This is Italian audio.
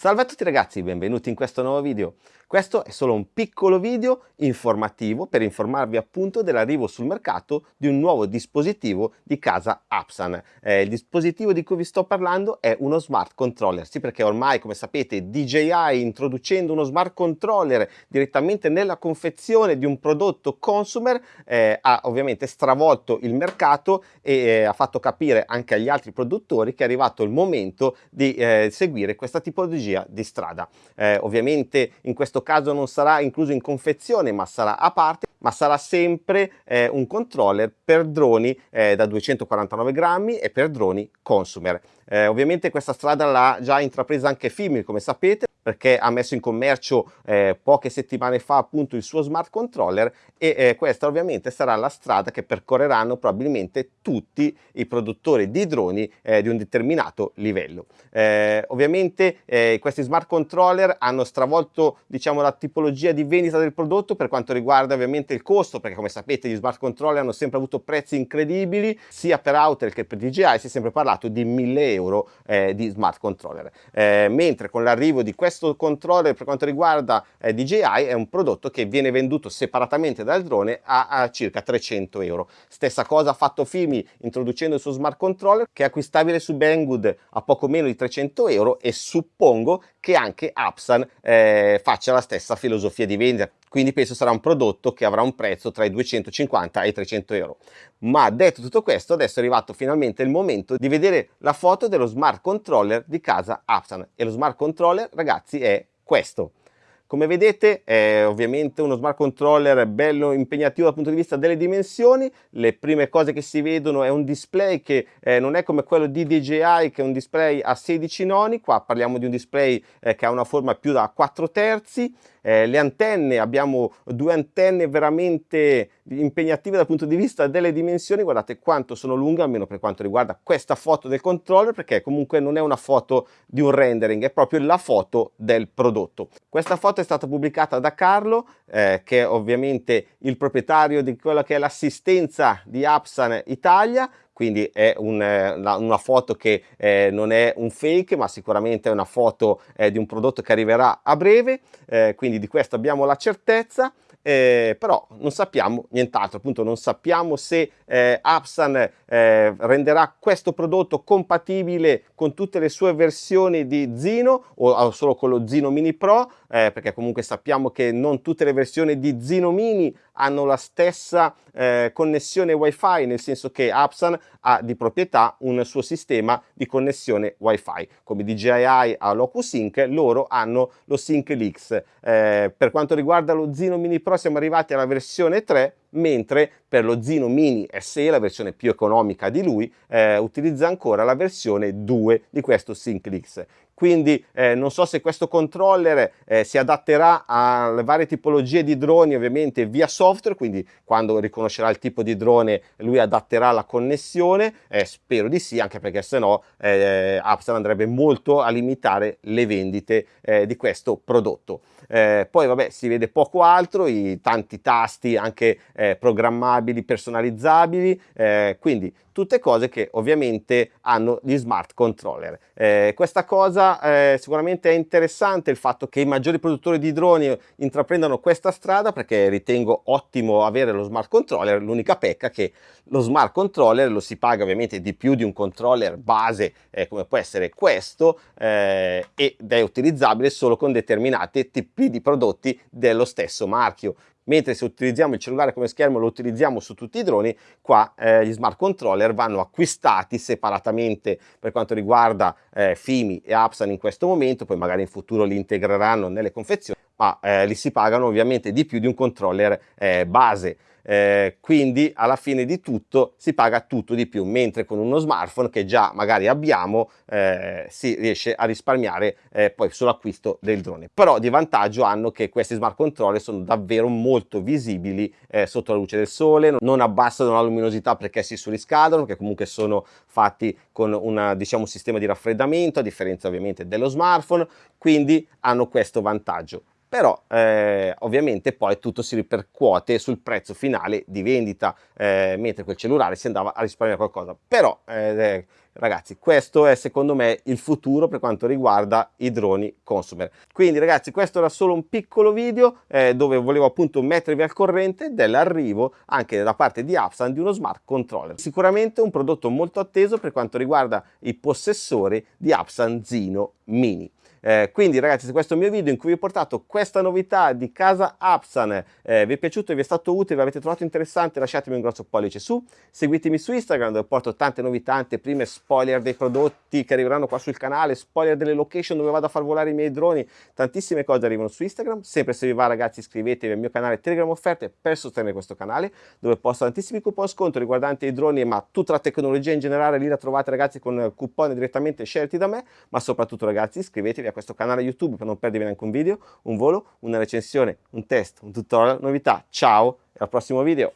Salve a tutti ragazzi, benvenuti in questo nuovo video. Questo è solo un piccolo video informativo per informarvi appunto dell'arrivo sul mercato di un nuovo dispositivo di casa Apsan. Eh, il dispositivo di cui vi sto parlando è uno smart controller, sì perché ormai come sapete DJI introducendo uno smart controller direttamente nella confezione di un prodotto consumer eh, ha ovviamente stravolto il mercato e eh, ha fatto capire anche agli altri produttori che è arrivato il momento di eh, seguire questa tipologia di strada. Eh, ovviamente in questo caso non sarà incluso in confezione ma sarà a parte ma sarà sempre eh, un controller per droni eh, da 249 grammi e per droni consumer. Eh, ovviamente questa strada l'ha già intrapresa anche Fimil come sapete perché ha messo in commercio eh, poche settimane fa appunto il suo smart controller e eh, questa ovviamente sarà la strada che percorreranno probabilmente tutti i produttori di droni eh, di un determinato livello. Eh, ovviamente eh, questi smart controller hanno stravolto diciamo la tipologia di vendita del prodotto per quanto riguarda ovviamente il costo perché come sapete gli smart controller hanno sempre avuto prezzi incredibili sia per Outer che per DJI si è sempre parlato di 1000 euro eh, di smart controller mentre con l'arrivo di questo questo controller per quanto riguarda eh, DJI è un prodotto che viene venduto separatamente dal drone a, a circa 300 euro. Stessa cosa ha fatto Fimi introducendo il suo smart controller che è acquistabile su Banggood a poco meno di 300 euro e suppongo che anche Apsan eh, faccia la stessa filosofia di vendita quindi penso sarà un prodotto che avrà un prezzo tra i 250 e i 300 euro. Ma detto tutto questo, adesso è arrivato finalmente il momento di vedere la foto dello smart controller di casa Apsan e lo smart controller ragazzi è questo. Come vedete è ovviamente uno smart controller bello impegnativo dal punto di vista delle dimensioni, le prime cose che si vedono è un display che eh, non è come quello di DJI che è un display a 16 noni, qua parliamo di un display eh, che ha una forma più da 4 terzi, eh, le antenne, abbiamo due antenne veramente impegnative dal punto di vista delle dimensioni, guardate quanto sono lunghe, almeno per quanto riguarda questa foto del controller, perché comunque non è una foto di un rendering, è proprio la foto del prodotto. Questa foto è stata pubblicata da Carlo, eh, che è ovviamente il proprietario di quella che è l'assistenza di Apsan Italia, quindi è un, eh, una, una, foto che eh, non è un fake ma sicuramente è una foto eh, di un prodotto che arriverà a breve eh, quindi di questo abbiamo la certezza eh, però non sappiamo nient'altro, appunto non sappiamo se eh, Apsan eh, renderà questo prodotto compatibile con tutte le sue versioni di Zino o solo con lo Zino Mini Pro, eh, perché comunque sappiamo che non tutte le versioni di Zino Mini hanno la stessa eh, connessione wifi, nel senso che Apsan ha di proprietà un suo sistema di connessione wifi, come DJI ha l'OcuSync, loro hanno lo SyncLix. Eh, per quanto riguarda lo Zino Mini Pro siamo arrivati alla versione 3, mentre per lo Zino Mini SE, la versione più economica di lui, eh, utilizza ancora la versione 2 di questo SyncLix. Quindi eh, non so se questo controller eh, si adatterà alle varie tipologie di droni ovviamente via software, quindi quando riconoscerà il tipo di drone lui adatterà la connessione, eh, spero di sì, anche perché se no eh, Upstar andrebbe molto a limitare le vendite eh, di questo prodotto. Eh, poi vabbè si vede poco altro, i tanti tasti anche eh, programmabili, personalizzabili, eh, quindi tutte cose che ovviamente hanno gli smart controller. Eh, questa cosa eh, sicuramente è interessante il fatto che i maggiori produttori di droni intraprendano questa strada perché ritengo ottimo avere lo smart controller, l'unica pecca che lo smart controller lo si paga ovviamente di più di un controller base eh, come può essere questo eh, ed è utilizzabile solo con determinati tipi di prodotti dello stesso marchio mentre se utilizziamo il cellulare come schermo lo utilizziamo su tutti i droni, qua eh, gli smart controller vanno acquistati separatamente per quanto riguarda eh, Fimi e Apsan in questo momento, poi magari in futuro li integreranno nelle confezioni, ma eh, li si pagano ovviamente di più di un controller eh, base. Eh, quindi alla fine di tutto si paga tutto di più mentre con uno smartphone che già magari abbiamo eh, si riesce a risparmiare eh, poi sull'acquisto del drone. Però di vantaggio hanno che questi smart controller sono davvero molto visibili eh, sotto la luce del sole non abbassano la luminosità perché si surriscaldano che comunque sono fatti con una, diciamo, un sistema di raffreddamento a differenza ovviamente dello smartphone quindi hanno questo vantaggio però eh, ovviamente poi tutto si ripercuote sul prezzo finale di vendita, eh, mentre quel cellulare si andava a risparmiare qualcosa. Però eh, ragazzi questo è secondo me il futuro per quanto riguarda i droni consumer. Quindi ragazzi questo era solo un piccolo video eh, dove volevo appunto mettervi al corrente dell'arrivo anche da parte di Apsan di uno smart controller. Sicuramente un prodotto molto atteso per quanto riguarda i possessori di Apsan Zino Mini eh, quindi ragazzi se questo è il mio video in cui vi ho portato questa novità di casa Apsan eh, vi è piaciuto vi è stato utile, vi avete trovato interessante lasciatemi un grosso pollice su, seguitemi su Instagram dove porto tante novità, anteprime, spoiler dei prodotti che arriveranno qua sul canale, spoiler delle location dove vado a far volare i miei droni, tantissime cose arrivano su Instagram, sempre se vi va ragazzi iscrivetevi al mio canale Telegram Offerte per sostenere questo canale dove posto tantissimi coupon sconto riguardanti i droni ma tutta la tecnologia in generale lì la trovate ragazzi con coupon direttamente scelti da me. Ma soprattutto ragazzi iscrivetevi a questo canale YouTube per non perdervi neanche un video, un volo, una recensione, un test, un tutorial, novità. Ciao e al prossimo video!